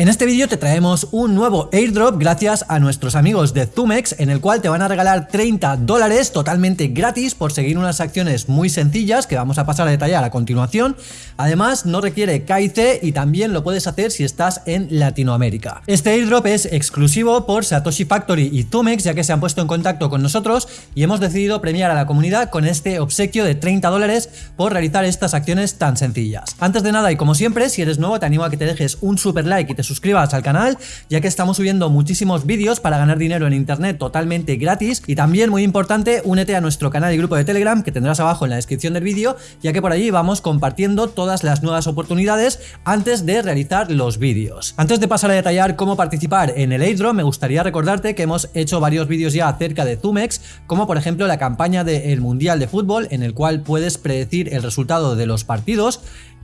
En este vídeo te traemos un nuevo airdrop gracias a nuestros amigos de Zumex en el cual te van a regalar 30 dólares totalmente gratis por seguir unas acciones muy sencillas que vamos a pasar a detallar a continuación. Además no requiere KIC y también lo puedes hacer si estás en Latinoamérica. Este airdrop es exclusivo por Satoshi Factory y Zumex ya que se han puesto en contacto con nosotros y hemos decidido premiar a la comunidad con este obsequio de 30 dólares por realizar estas acciones tan sencillas. Antes de nada y como siempre, si eres nuevo te animo a que te dejes un super like y te suscribas al canal, ya que estamos subiendo muchísimos vídeos para ganar dinero en internet totalmente gratis y también muy importante, únete a nuestro canal y grupo de Telegram que tendrás abajo en la descripción del vídeo, ya que por allí vamos compartiendo todas las nuevas oportunidades antes de realizar los vídeos. Antes de pasar a detallar cómo participar en el airdrop, me gustaría recordarte que hemos hecho varios vídeos ya acerca de Zumex, como por ejemplo la campaña del Mundial de Fútbol, en el cual puedes predecir el resultado de los partidos,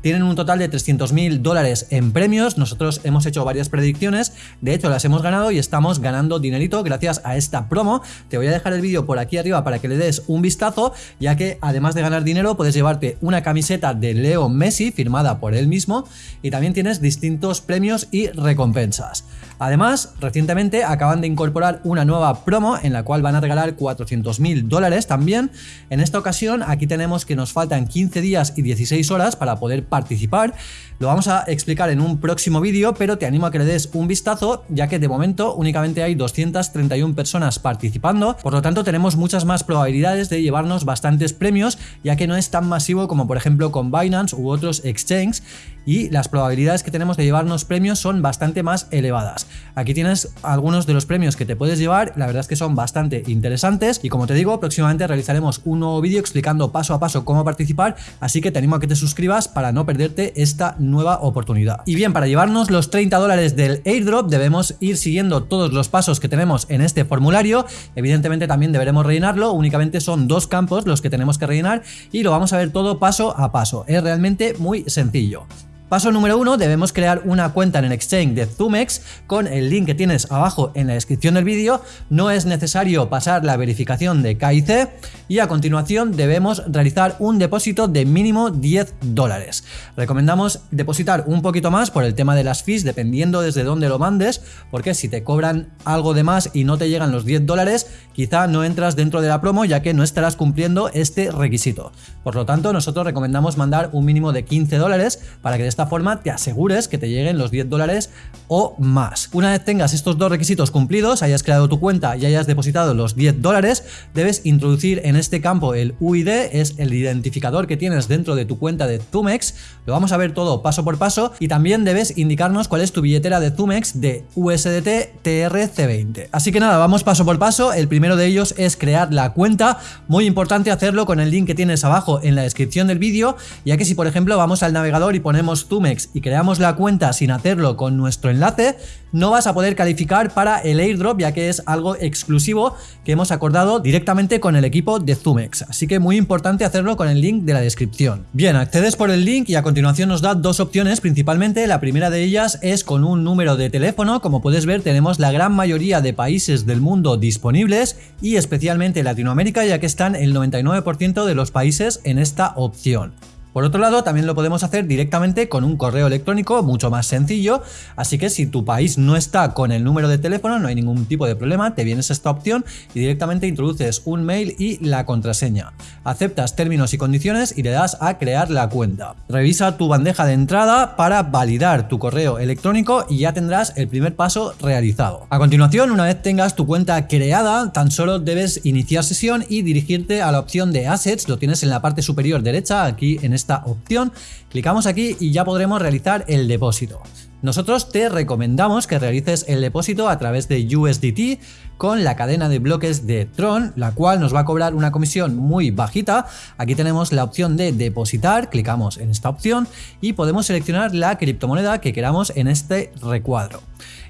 tienen un total de 300.000 dólares en premios, nosotros hemos hecho varias predicciones, de hecho las hemos ganado y estamos ganando dinerito gracias a esta promo. Te voy a dejar el vídeo por aquí arriba para que le des un vistazo, ya que además de ganar dinero puedes llevarte una camiseta de Leo Messi firmada por él mismo y también tienes distintos premios y recompensas. Además, recientemente acaban de incorporar una nueva promo en la cual van a regalar 400.000 dólares también. En esta ocasión aquí tenemos que nos faltan 15 días y 16 horas para poder participar. Lo vamos a explicar en un próximo vídeo, pero te animo a que le des un vistazo, ya que de momento únicamente hay 231 personas participando, por lo tanto tenemos muchas más probabilidades de llevarnos bastantes premios, ya que no es tan masivo como por ejemplo con Binance u otros exchanges, y las probabilidades que tenemos de llevarnos premios son bastante más elevadas. Aquí tienes algunos de los premios que te puedes llevar, la verdad es que son bastante interesantes y como te digo, próximamente realizaremos un nuevo vídeo explicando paso a paso cómo participar, así que te animo a que te suscribas para no perderte esta nueva oportunidad. Y bien, para llevarnos los 30 dólares del airdrop debemos ir siguiendo todos los pasos que tenemos en este formulario, evidentemente también deberemos rellenarlo, únicamente son dos campos los que tenemos que rellenar y lo vamos a ver todo paso a paso, es realmente muy sencillo. Paso número uno, debemos crear una cuenta en el exchange de Zumex con el link que tienes abajo en la descripción del vídeo. No es necesario pasar la verificación de KIC y a continuación debemos realizar un depósito de mínimo 10 dólares. Recomendamos depositar un poquito más por el tema de las fees dependiendo desde dónde lo mandes porque si te cobran algo de más y no te llegan los 10 dólares quizá no entras dentro de la promo ya que no estarás cumpliendo este requisito. Por lo tanto nosotros recomendamos mandar un mínimo de 15 dólares para que esta forma te asegures que te lleguen los 10 dólares o más. Una vez tengas estos dos requisitos cumplidos, hayas creado tu cuenta y hayas depositado los 10 dólares, debes introducir en este campo el UID, es el identificador que tienes dentro de tu cuenta de Zumex, lo vamos a ver todo paso por paso y también debes indicarnos cuál es tu billetera de Zumex de USDT TRC20. Así que nada, vamos paso por paso, el primero de ellos es crear la cuenta, muy importante hacerlo con el link que tienes abajo en la descripción del vídeo, ya que si por ejemplo vamos al navegador y ponemos Y creamos la cuenta sin hacerlo con nuestro enlace, no vas a poder calificar para el airdrop ya que es algo exclusivo que hemos acordado directamente con el equipo de Zumex. Así que muy importante hacerlo con el link de la descripción. Bien, accedes por el link y a continuación nos da dos opciones principalmente. La primera de ellas es con un número de teléfono. Como puedes ver tenemos la gran mayoría de países del mundo disponibles y especialmente Latinoamérica ya que están el 99% de los países en esta opción. Por otro lado, también lo podemos hacer directamente con un correo electrónico mucho más sencillo, así que si tu país no está con el número de teléfono, no hay ningún tipo de problema, te vienes a esta opción y directamente introduces un mail y la contraseña. Aceptas términos y condiciones y le das a crear la cuenta. Revisa tu bandeja de entrada para validar tu correo electrónico y ya tendrás el primer paso realizado. A continuación, una vez tengas tu cuenta creada, tan solo debes iniciar sesión y dirigirte a la opción de Assets, lo tienes en la parte superior derecha, aquí en este esta opción, clicamos aquí y ya podremos realizar el depósito. Nosotros te recomendamos que realices el depósito a través de USDT con la cadena de bloques de Tron, la cual nos va a cobrar una comisión muy bajita. Aquí tenemos la opción de depositar, clicamos en esta opción y podemos seleccionar la criptomoneda que queramos en este recuadro.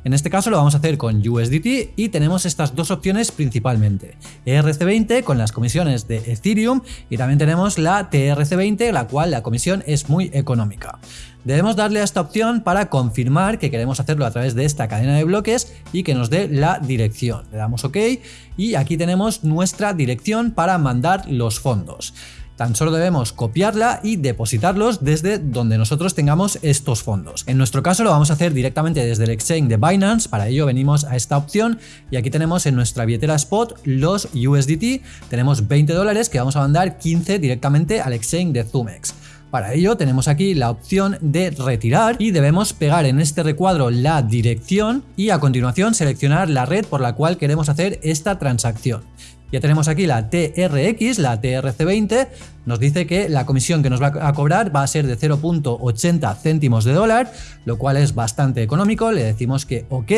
En este caso lo vamos a hacer con USDT y tenemos estas dos opciones principalmente. ERC20 con las comisiones de Ethereum y también tenemos la TRC20 la cual la comisión es muy económica. Debemos darle a esta opción para confirmar que queremos hacerlo a través de esta cadena de bloques y que nos dé la dirección. Le damos OK y aquí tenemos nuestra dirección para mandar los fondos. tan solo debemos copiarla y depositarlos desde donde nosotros tengamos estos fondos. En nuestro caso lo vamos a hacer directamente desde el exchange de Binance, para ello venimos a esta opción y aquí tenemos en nuestra billetera spot los USDT, tenemos 20 dólares que vamos a mandar 15 directamente al exchange de Zumex. Para ello tenemos aquí la opción de retirar y debemos pegar en este recuadro la dirección y a continuación seleccionar la red por la cual queremos hacer esta transacción. Ya tenemos aquí la TRX, la TRC20, nos dice que la comisión que nos va a cobrar va a ser de 0.80 céntimos de dólar, lo cual es bastante económico, le decimos que OK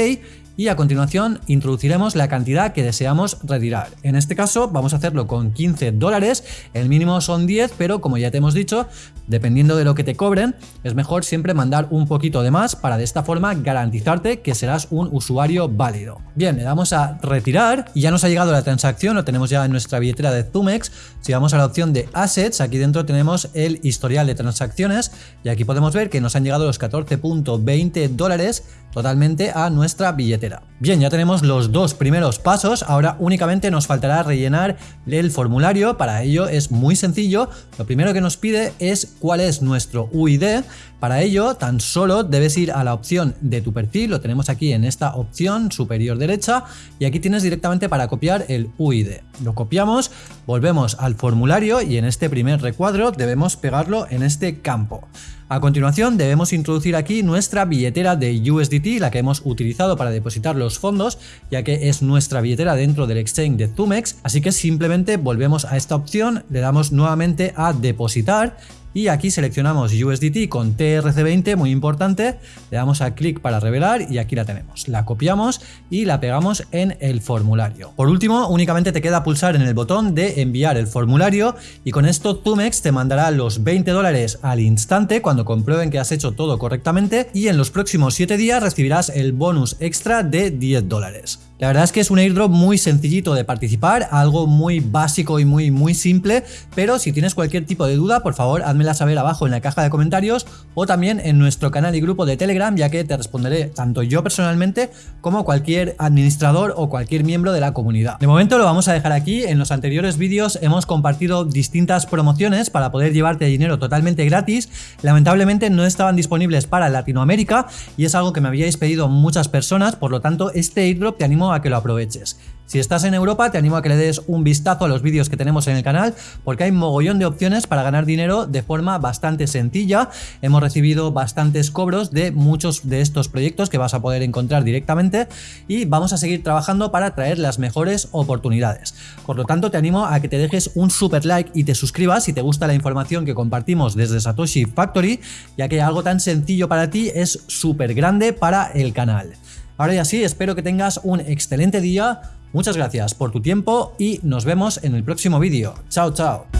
y a continuación introduciremos la cantidad que deseamos retirar. En este caso vamos a hacerlo con 15 dólares, el mínimo son 10, pero como ya te hemos dicho, dependiendo de lo que te cobren, es mejor siempre mandar un poquito de más para de esta forma garantizarte que serás un usuario válido. Bien, le damos a retirar y ya nos ha llegado la transacción, lo tenemos ya en nuestra billetera de Zumex. Si vamos a la opción de Aquí dentro tenemos el historial de transacciones y aquí podemos ver que nos han llegado los 14.20 dólares totalmente a nuestra billetera. Bien, ya tenemos los dos primeros pasos, ahora únicamente nos faltará rellenar el formulario, para ello es muy sencillo, lo primero que nos pide es cuál es nuestro UID, para ello tan solo debes ir a la opción de tu perfil, lo tenemos aquí en esta opción superior derecha y aquí tienes directamente para copiar el UID. Lo copiamos, volvemos al formulario y en este primer recuadro debemos pegarlo en este campo. A continuación debemos introducir aquí nuestra billetera de USDT, la que hemos utilizado para depositar los fondos, ya que es nuestra billetera dentro del exchange de Zumex, así que simplemente volvemos a esta opción, le damos nuevamente a depositar y aquí seleccionamos USDT con TRC20, muy importante, le damos a clic para revelar y aquí la tenemos. La copiamos y la pegamos en el formulario. Por último, únicamente te queda pulsar en el botón de enviar el formulario y con esto Tumex te mandará los 20 dólares al instante cuando comprueben que has hecho todo correctamente y en los próximos 7 días recibirás el bonus extra de 10 dólares. La verdad es que es un airdrop muy sencillito de participar, algo muy básico y muy muy simple, pero si tienes cualquier tipo de duda, por favor házmela saber abajo en la caja de comentarios o también en nuestro canal y grupo de Telegram, ya que te responderé tanto yo personalmente como cualquier administrador o cualquier miembro de la comunidad. De momento lo vamos a dejar aquí, en los anteriores vídeos hemos compartido distintas promociones para poder llevarte dinero totalmente gratis, lamentablemente no estaban disponibles para Latinoamérica y es algo que me habíais pedido muchas personas, por lo tanto este airdrop te a que lo aproveches. Si estás en Europa, te animo a que le des un vistazo a los vídeos que tenemos en el canal, porque hay mogollón de opciones para ganar dinero de forma bastante sencilla. Hemos recibido bastantes cobros de muchos de estos proyectos que vas a poder encontrar directamente y vamos a seguir trabajando para traer las mejores oportunidades. Por lo tanto, te animo a que te dejes un super like y te suscribas si te gusta la información que compartimos desde Satoshi Factory, ya que algo tan sencillo para ti es súper grande para el canal. Ahora ya sí, espero que tengas un excelente día, muchas gracias por tu tiempo y nos vemos en el próximo vídeo. Chao, chao.